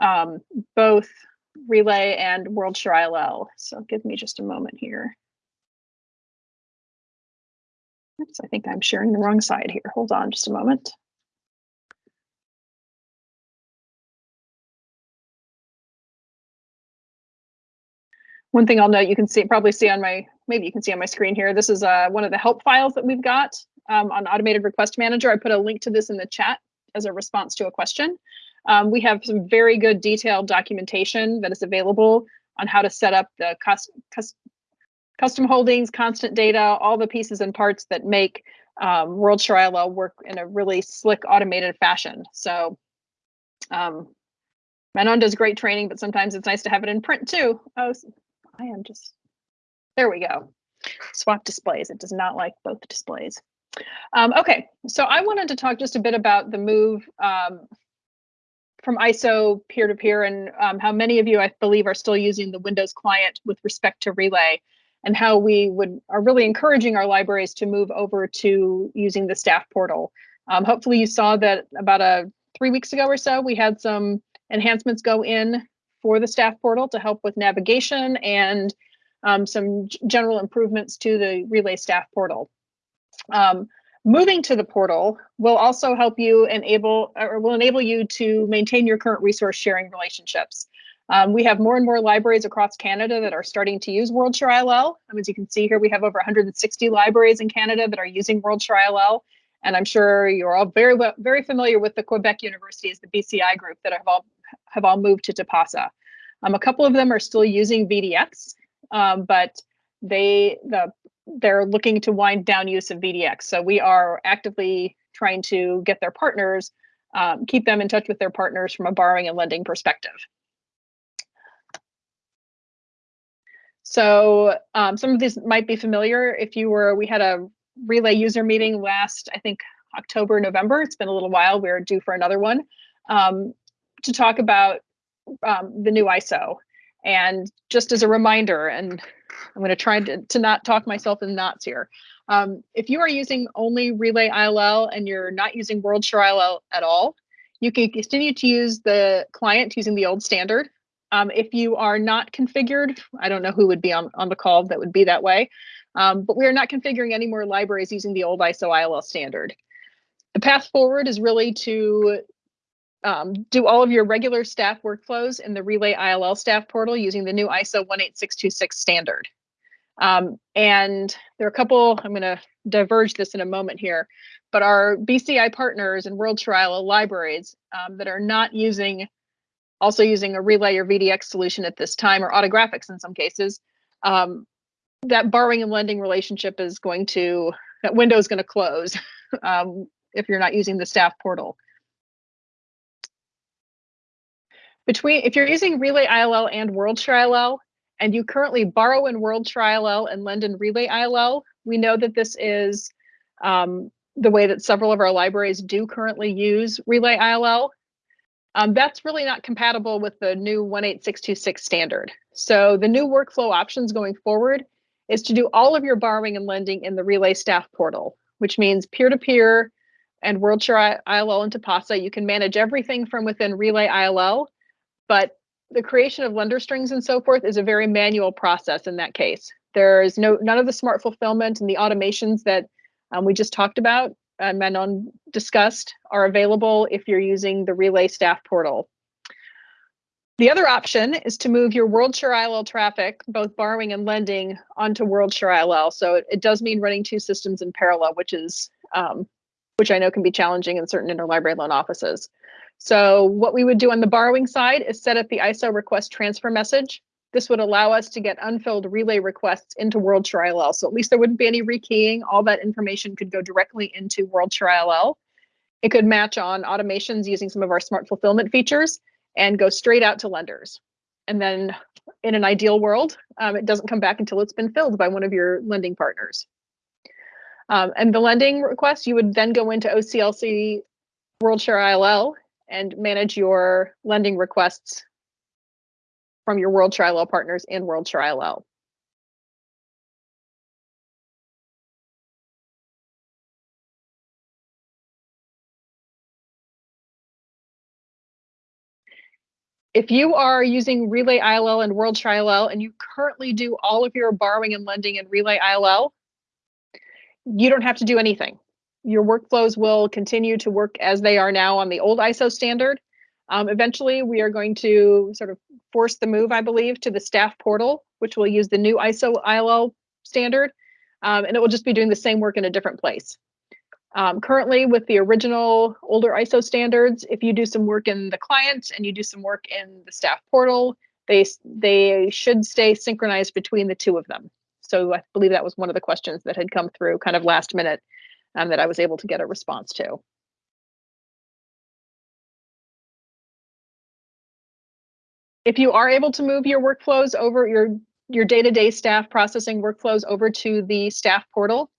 um, both Relay and WorldShare ILL. So give me just a moment here. Oops, I think I'm sharing the wrong side here. Hold on just a moment. One thing I'll note, you can see probably see on my maybe you can see on my screen here. This is uh, one of the help files that we've got um, on Automated Request Manager. I put a link to this in the chat as a response to a question. Um, we have some very good detailed documentation that is available on how to set up the cus cus custom holdings, constant data, all the pieces and parts that make um, WorldShare ILL work in a really slick automated fashion. So um, Manon does great training, but sometimes it's nice to have it in print too. Oh, I am just, there we go. Swap displays, it does not like both displays. Um, okay, so I wanted to talk just a bit about the move um, from ISO peer-to-peer -peer and um, how many of you, I believe, are still using the Windows client with respect to Relay and how we would are really encouraging our libraries to move over to using the staff portal. Um, hopefully you saw that about a three weeks ago or so, we had some enhancements go in for the staff portal to help with navigation and um, some general improvements to the Relay staff portal. Um, moving to the portal will also help you enable or will enable you to maintain your current resource sharing relationships. Um, we have more and more libraries across Canada that are starting to use WorldShare ILL. Um, as you can see here, we have over 160 libraries in Canada that are using WorldShare ILL. And I'm sure you're all very very familiar with the Quebec universities, the BCI group that have all have all moved to Tipasa. Um, a couple of them are still using VDX, um, but they the they're looking to wind down use of VDX. So we are actively trying to get their partners, um, keep them in touch with their partners from a borrowing and lending perspective. So um, some of these might be familiar if you were, we had a relay user meeting last, I think, October, November. It's been a little while. We're due for another one um, to talk about um, the new ISO. And just as a reminder, and I'm going to try to, to not talk myself in knots here. Um, if you are using only Relay ILL and you're not using WorldShare ILL at all, you can continue to use the client using the old standard. Um, if you are not configured, I don't know who would be on, on the call that would be that way, um, but we are not configuring any more libraries using the old ISO ILL standard. The path forward is really to um, do all of your regular staff workflows in the Relay ILL staff portal using the new ISO 18626 standard. Um, and there are a couple, I'm going to diverge this in a moment here, but our BCI partners and WorldShare ILL libraries um, that are not using, also using a Relay or VDX solution at this time, or autographics in some cases, um, that borrowing and lending relationship is going to, that window is going to close <laughs> um, if you're not using the staff portal. Between, if you're using Relay ILL and WorldShare ILL, and you currently borrow in WorldShare ILL and lend in Relay ILL, we know that this is um, the way that several of our libraries do currently use Relay ILL. Um, that's really not compatible with the new 18626 standard. So the new workflow options going forward is to do all of your borrowing and lending in the Relay staff portal, which means peer-to-peer and WorldShare ILL and Tipasa. You can manage everything from within Relay ILL, but the creation of lender strings and so forth is a very manual process in that case. There is no none of the smart fulfillment and the automations that um, we just talked about and Manon discussed are available if you're using the Relay staff portal. The other option is to move your WorldShare ILL traffic, both borrowing and lending, onto WorldShare ILL. So it, it does mean running two systems in parallel, which is um, which I know can be challenging in certain interlibrary loan offices. So what we would do on the borrowing side is set up the ISO request transfer message. This would allow us to get unfilled relay requests into WorldShare ILL. So at least there wouldn't be any rekeying. All that information could go directly into WorldShare ILL. It could match on automations using some of our smart fulfillment features and go straight out to lenders. And then in an ideal world, um, it doesn't come back until it's been filled by one of your lending partners. Um, and the lending request, you would then go into OCLC WorldShare ILL and manage your lending requests from your WorldShare ILL partners in WorldShare ILL. If you are using Relay ILL and WorldShare ILL and you currently do all of your borrowing and lending in Relay ILL, you don't have to do anything. Your workflows will continue to work as they are now on the old ISO standard. Um, eventually, we are going to sort of force the move, I believe, to the staff portal, which will use the new ISO ILL standard, um, and it will just be doing the same work in a different place. Um, currently, with the original older ISO standards, if you do some work in the client and you do some work in the staff portal, they they should stay synchronized between the two of them. So I believe that was one of the questions that had come through kind of last minute um, that I was able to get a response to. If you are able to move your workflows over your your day-to-day staff processing workflows over to the staff portal,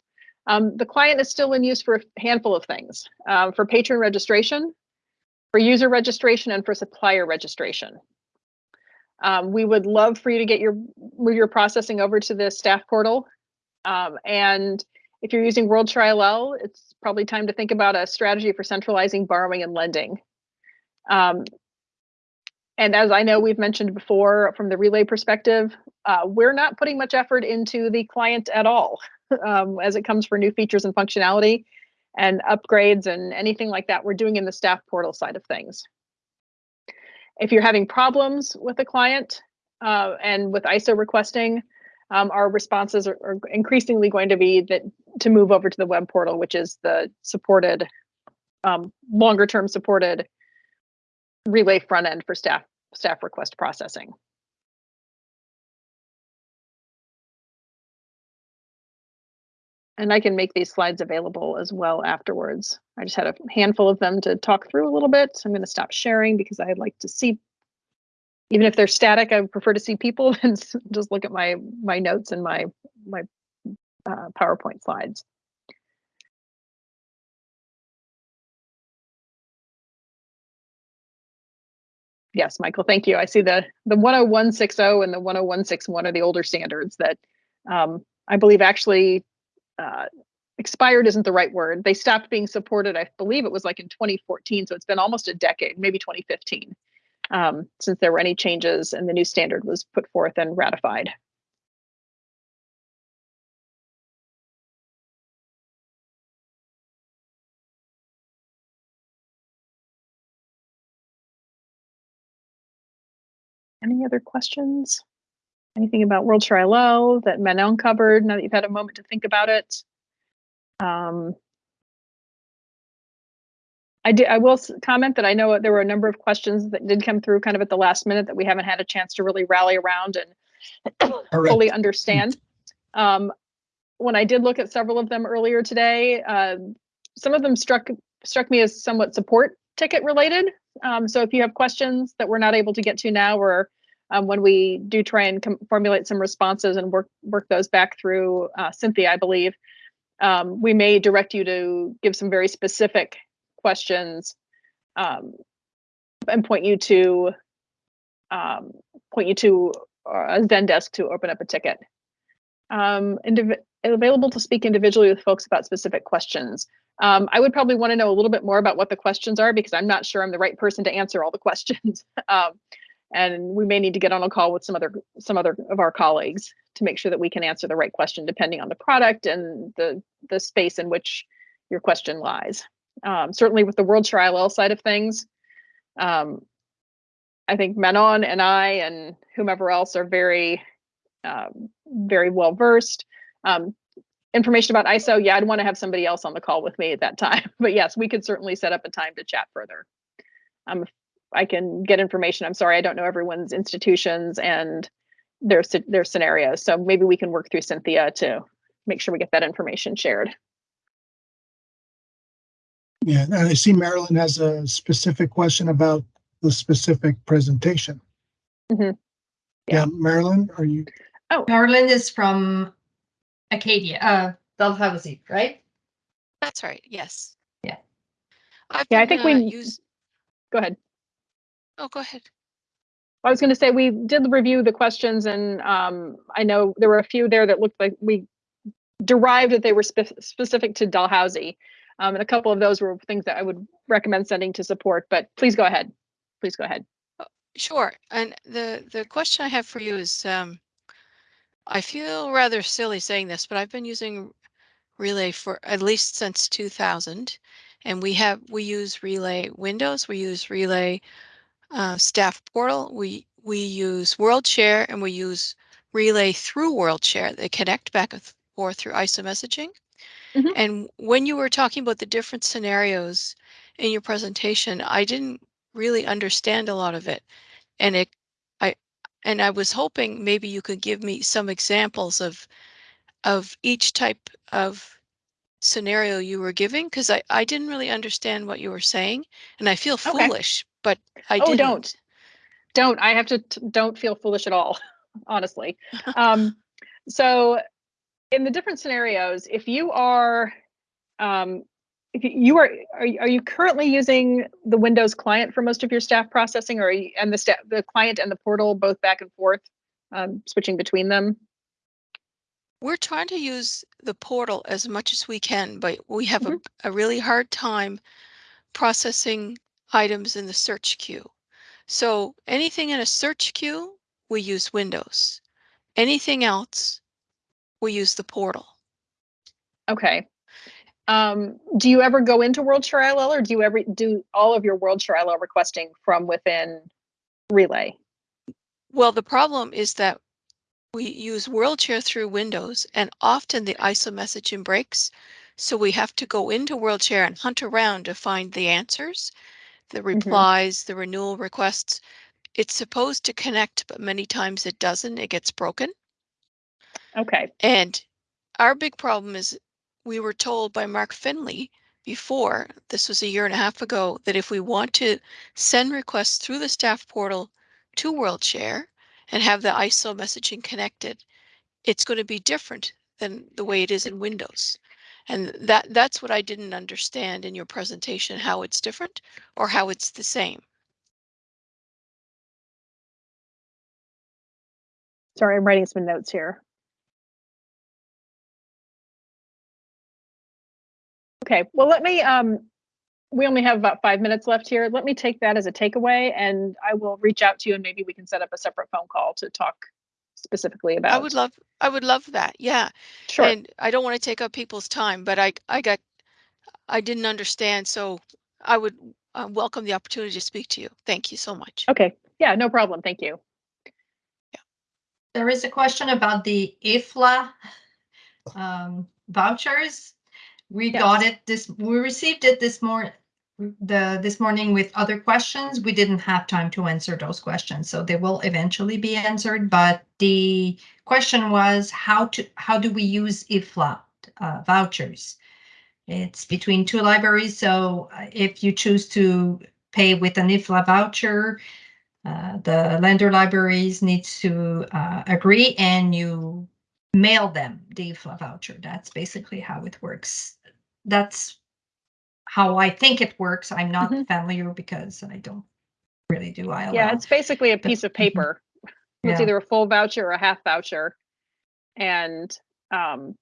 um, the client is still in use for a handful of things, uh, for patron registration, for user registration, and for supplier registration. Um, we would love for you to get your move your processing over to the staff portal. Um, and if you're using World ILL, it's probably time to think about a strategy for centralizing borrowing and lending. Um, and as I know we've mentioned before from the relay perspective, uh, we're not putting much effort into the client at all <laughs> um, as it comes for new features and functionality and upgrades and anything like that we're doing in the staff portal side of things. If you're having problems with a client uh, and with ISO requesting, um, our responses are, are, increasingly going to be that to move over to the web portal, which is the supported, um, longer term supported relay front end for staff staff request processing. And I can make these slides available as well afterwards. I just had a handful of them to talk through a little bit. So I'm going to stop sharing because I'd like to see, even if they're static, I prefer to see people <laughs> and just look at my my notes and my my uh, PowerPoint slides. Yes, Michael, thank you. I see the the 10160 and the 10161 are the older standards that um, I believe actually uh, expired isn't the right word. They stopped being supported, I believe it was like in 2014. So it's been almost a decade, maybe 2015, um, since there were any changes and the new standard was put forth and ratified. Any other questions? Anything about World WorldShare ILL that Manon covered now that you've had a moment to think about it? Um, I did. I will comment that I know there were a number of questions that did come through kind of at the last minute that we haven't had a chance to really rally around and fully understand. Um, when I did look at several of them earlier today, uh, some of them struck struck me as somewhat support ticket related. Um, so if you have questions that we're not able to get to now, or um, when we do try and formulate some responses and work work those back through uh, Cynthia, I believe, um, we may direct you to give some very specific questions um, and point you to um, point you to uh, a Zendesk to open up a ticket. Um, available to speak individually with folks about specific questions. Um, I would probably want to know a little bit more about what the questions are because I'm not sure I'm the right person to answer all the <laughs> questions. um, and we may need to get on a call with some other some other of our colleagues to make sure that we can answer the right question depending on the product and the the space in which your question lies. Um, certainly with the WorldShare ILL side of things, um, I think Manon and I and whomever else are very um, very well versed. Um, information about ISO, yeah, I'd want to have somebody else on the call with me at that <laughs> time. But yes, we could certainly set up a time to chat further. Um, I can get information. I'm sorry, I don't know everyone's institutions and their their scenarios. So maybe we can work through Cynthia to make sure we get that information shared. Yeah, and I see Marilyn has a specific question about the specific presentation. Mhm. Yeah, Marilyn, are you, Oh, Marilyn is from Acadia, uh, Dalhousie, right? That's right, yes. Yeah. I've Yeah, I been, think we- uh, use, Go ahead. oh, go ahead. I was going to say we did review the questions, and um, I know there were a few there that looked like we derived that they were spe- specific to Dalhousie, um, and a couple of those were things that I would recommend sending to support. But please go ahead. Please go ahead. Sure. And the the question I have for you is, um, I feel rather silly saying this, but I've been using Relay for at least since 2000, and we have we use Relay Windows, we use Relay uh, Staff Portal, we we use WorldShare, and we use Relay through WorldShare. They connect back and forth through ISO messaging. Mhm. And when you were talking about the different scenarios in your presentation, I didn't really understand a lot of it and it i and i was hoping maybe you could give me some examples of of each type of scenario you were giving because i i didn't really understand what you were saying and i feel Okay. foolish but i Oh, didn't don't. Don't. I have to. T- don't feel foolish at all. <laughs> Honestly. <laughs> um, so, in the different scenarios, if you are, um, if you- are, are you, are you currently using the Windows client for most of your staff processing, or are you, and the staff, the client and the portal both back and forth, um, switching between them? we're trying to use the portal as much as we can but we have a, a really hard time processing items in the search queue. So anything in a search queue we use windows. Anything else we use the portal Okay. Um, do you ever go into WorldShare ILL, or do you ever do all of your WorldShare ILL requesting from within Relay? Well, the problem is that we use WorldShare through Windows and often the ISO messaging breaks. So we have to go into WorldShare and hunt around to find the answers, the replies, the renewal requests. It's supposed to connect, but many times it doesn't. It gets broken. Okay. And our big problem is we were told by Mark Finley before, this was a year and a half ago, that if we want to send requests through the staff portal to WorldShare and have the ISO messaging connected, it's going to be different than the way it is in Windows. And that that's what I didn't understand in your presentation, how it's different or how it's the same. Sorry, I'm writing some notes here. Okay, well, let me, um, we only have about five minutes left here. Let me take that as a takeaway and I will reach out to you and maybe we can set up a separate phone call to talk specifically about. I would love I would love that. Yeah. Sure. And I don't want to take up people's time, but I I got I didn't understand, so I would uh, welcome the opportunity to speak to you. Thank you so much. Okay, yeah, no problem. Thank you. Yeah. There is a question about the IFLA um, vouchers. We got it this, we received it this morning, the, this morning with other questions. We didn't have time to answer those questions, so they will eventually be answered. But the question was how to, how do we use IFLA uh, vouchers? It's between two libraries, so uh, if you choose to pay with an IFLA voucher, uh, the lender libraries needs to uh, agree and you mail them the IFLA voucher. That's basically how it works. That's how I think it works. I'm not Mhm. familiar because I don't really do ILL. Yeah, it's basically a piece of mhm. paper. <laughs> It's either a full voucher or a half voucher. And um,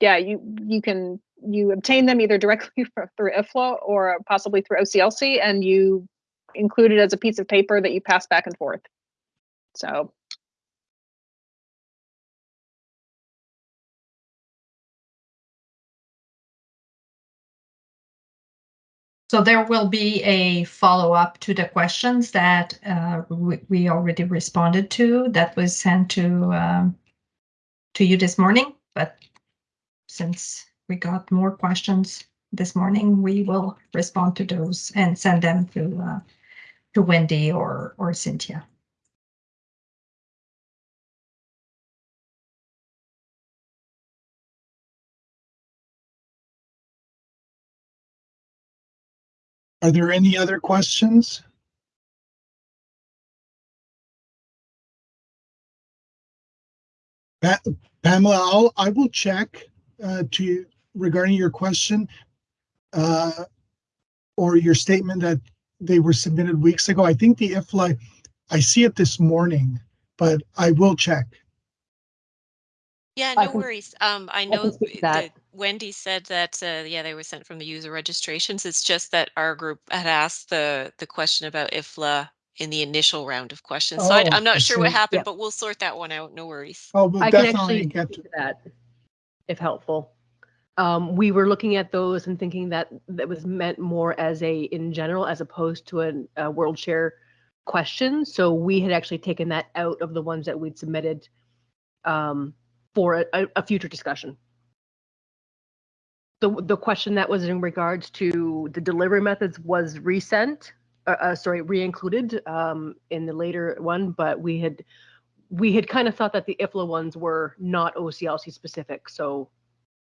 yeah, you you can you obtain them either directly <laughs> through IFLA or possibly through OCLC, and you include it as a piece of paper that you pass back and forth. So So there will be a follow-up to the questions that uh, we, we already responded to that was sent to um, to you this morning. But since we got more questions this morning, we will respond to those and send them to uh, to Wendy or or Cynthia. Are there any other questions? Pa- Pamela, I'll, I will check uh, to regarding your question uh, or your statement that they were submitted weeks ago. I think the IFLA, I see it this morning, but I will check. Yeah, I no can- worries. Um, I can know speak to that. that Wendy said that, uh, yeah, they were sent from the user registrations. It's just that our group had asked the, the question about IFLA in the initial round of questions. So I, Oh, I'm I not sure what see. happened, Yep. but we'll sort that one out. No worries. Oh, we'll I can definitely actually get speak to, to that, if helpful. Um, we were looking at those and thinking that that was meant more as a, in general, as opposed to an- a world share question. So we had actually taken that out of the ones that we'd submitted um, for a, a- future discussion. The, the question that was in regards to the delivery methods was resent, uh, uh, sorry, re-included um, in the later one, but we had we had kind of thought that the IFLA ones were not OCLC specific, so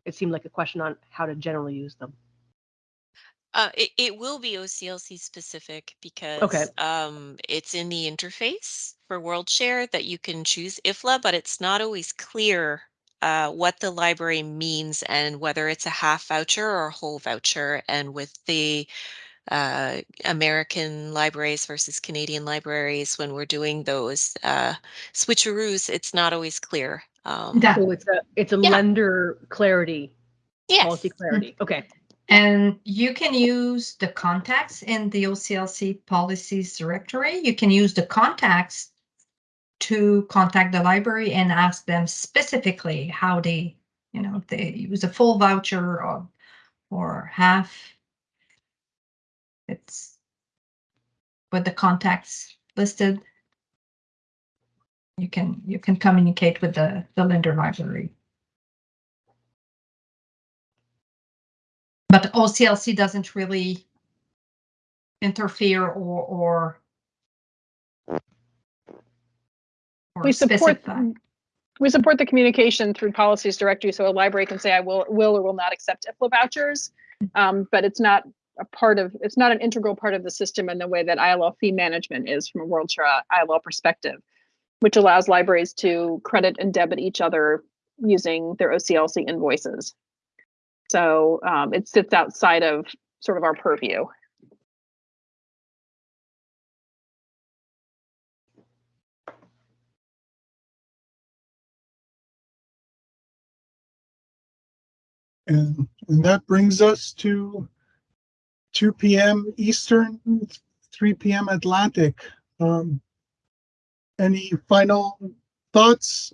it seemed like a question on how to generally use them. Uh, it, it will be OCLC specific because um, it's in the interface for WorldShare that you can choose IFLA, but it's not always clear uh, what the library means and whether it's a half voucher or a whole voucher. And with the uh, American libraries versus Canadian libraries, when we're doing those uh, switcheroos, it's not always clear. Um, Yeah. So it's a it's a Yeah. lender clarity, policy clarity. Okay. And you can use the contacts in the OCLC policies directory. You can use the contacts to contact the library and ask them specifically how they, you know, if they use a full voucher or, or half. It's with the contacts listed. You can, you can communicate with the, the lender library. But OCLC doesn't really interfere or, or or we support specify. we support the communication through policies directory, so a library can say I will will or will not accept IFLA vouchers, um, but it's not a part of it's not an integral part of the system in the way that ILL fee management is from a World Share ILL perspective, which allows libraries to credit and debit each other using their OCLC invoices. So um, it sits outside of sort of our purview. and, and that brings us to two PM Eastern, three PM Atlantic. Um, any final thoughts?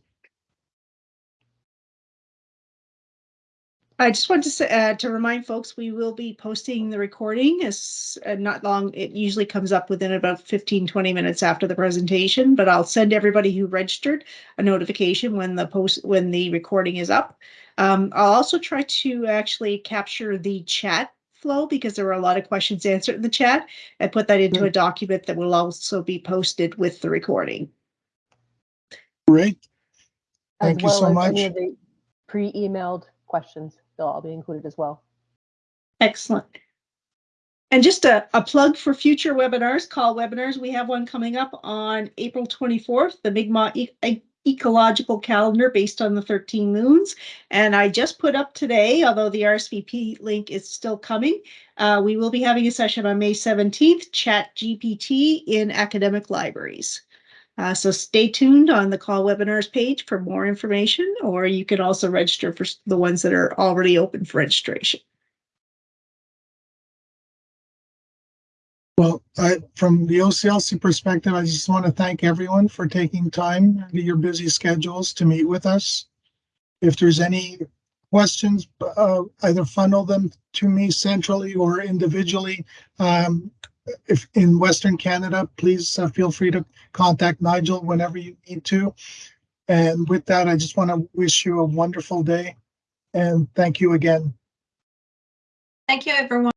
I just wanted to say, uh, to remind folks, we will be posting the recording as uh, not long. It usually comes up within about 15, 20 minutes after the presentation, but I'll send everybody who registered a notification when the post, when the recording is up. Um, I'll also try to actually capture the chat flow because there were a lot of questions answered in the chat and put that into a document that will also be posted with the recording. Great, As Thank you well so as much. Any of the pre-emailed questions, they'll all be included as well. Excellent. And just a, a plug for future webinars, CAUL webinars. We have one coming up on April twenty-fourth, the Mi'kmaq E- E- ecological calendar based on the 13 moons. And I just put up today, although the RSVP link is still coming, uh, we will be having a session on May 17th, Chat GPT in academic libraries. Uh, so stay tuned on the CAUL webinars page for more information, or you can also register for the ones that are already open for registration. Well, I, from the OCLC perspective, I just want to thank everyone for taking time out of your busy schedules to meet with us. If there's any questions, uh, either funnel them to me centrally or individually. Um, if in Western Canada, please uh, feel free to contact Nigel whenever you need to. And with that, I just want to wish you a wonderful day and thank you again. Thank you, everyone.